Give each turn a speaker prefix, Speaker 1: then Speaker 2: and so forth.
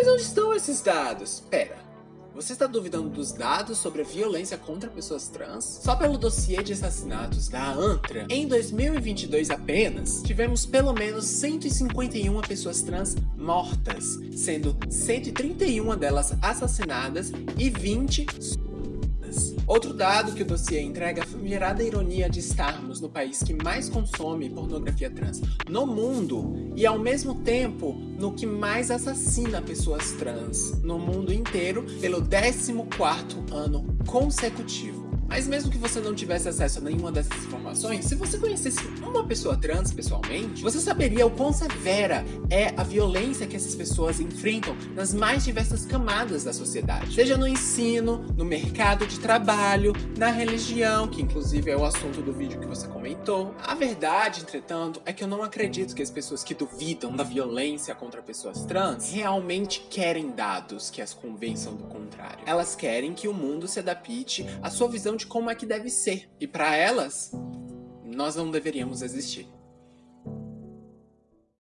Speaker 1: Mas onde estão esses dados? Pera, você está duvidando dos dados sobre a violência contra pessoas trans? Só pelo dossiê de assassinatos da ANTRA, em 2022 apenas, tivemos pelo menos 151 pessoas trans mortas, sendo 131 delas assassinadas e 20 Outro dado que o dossiê entrega é a ironia de estarmos no país que mais consome pornografia trans no mundo e ao mesmo tempo no que mais assassina pessoas trans no mundo inteiro pelo 14º ano consecutivo. Mas mesmo que você não tivesse acesso a nenhuma dessas informações, se você conhecesse uma pessoa trans pessoalmente, você saberia o quão severa é a violência que essas pessoas enfrentam nas mais diversas camadas da sociedade. Seja no ensino, no mercado de trabalho, na religião, que inclusive é o assunto do vídeo que você comentou. A verdade, entretanto, é que eu não acredito que as pessoas que duvidam da violência contra pessoas trans realmente querem dados que as convençam do contrário. Elas querem que o mundo se adapte à sua visão de como é que deve ser. E para elas, nós não deveríamos existir.